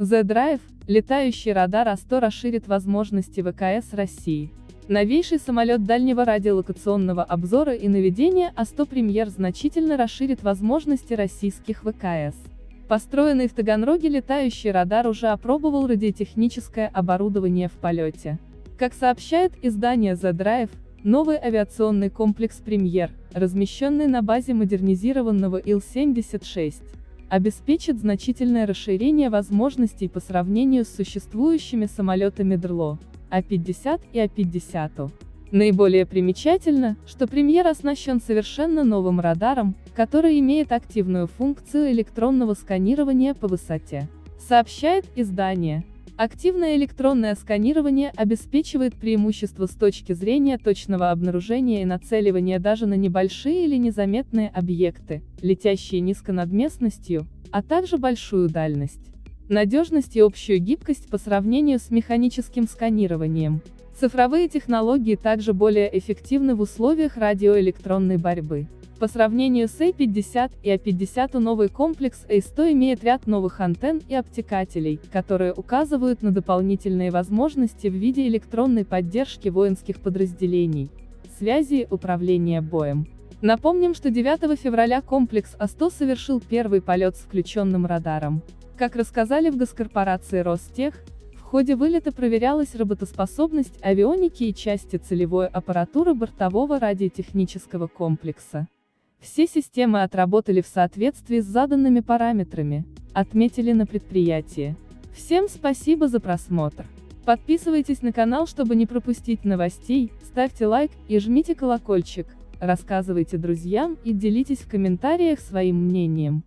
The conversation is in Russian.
Z-Drive, летающий радар А-100 расширит возможности ВКС России. Новейший самолет дальнего радиолокационного обзора и наведения А-100 премьер значительно расширит возможности российских ВКС. Построенный в Таганроге летающий радар уже опробовал радиотехническое оборудование в полете. Как сообщает издание Z-Drive, новый авиационный комплекс «Премьер», размещенный на базе модернизированного Ил-76, обеспечит значительное расширение возможностей по сравнению с существующими самолетами ДРЛО, А-50 и А-50. Наиболее примечательно, что премьер оснащен совершенно новым радаром, который имеет активную функцию электронного сканирования по высоте. Сообщает издание. Активное электронное сканирование обеспечивает преимущество с точки зрения точного обнаружения и нацеливания даже на небольшие или незаметные объекты, летящие низко над местностью, а также большую дальность. Надежность и общую гибкость по сравнению с механическим сканированием. Цифровые технологии также более эффективны в условиях радиоэлектронной борьбы. По сравнению с A50 и A50 новый комплекс A100 имеет ряд новых антенн и обтекателей, которые указывают на дополнительные возможности в виде электронной поддержки воинских подразделений, связи и управления боем. Напомним, что 9 февраля комплекс А100 совершил первый полет с включенным радаром. Как рассказали в госкорпорации Ростех, в ходе вылета проверялась работоспособность авионики и части целевой аппаратуры бортового радиотехнического комплекса. Все системы отработали в соответствии с заданными параметрами, отметили на предприятии. Всем спасибо за просмотр. Подписывайтесь на канал, чтобы не пропустить новостей, ставьте лайк и жмите колокольчик, рассказывайте друзьям и делитесь в комментариях своим мнением.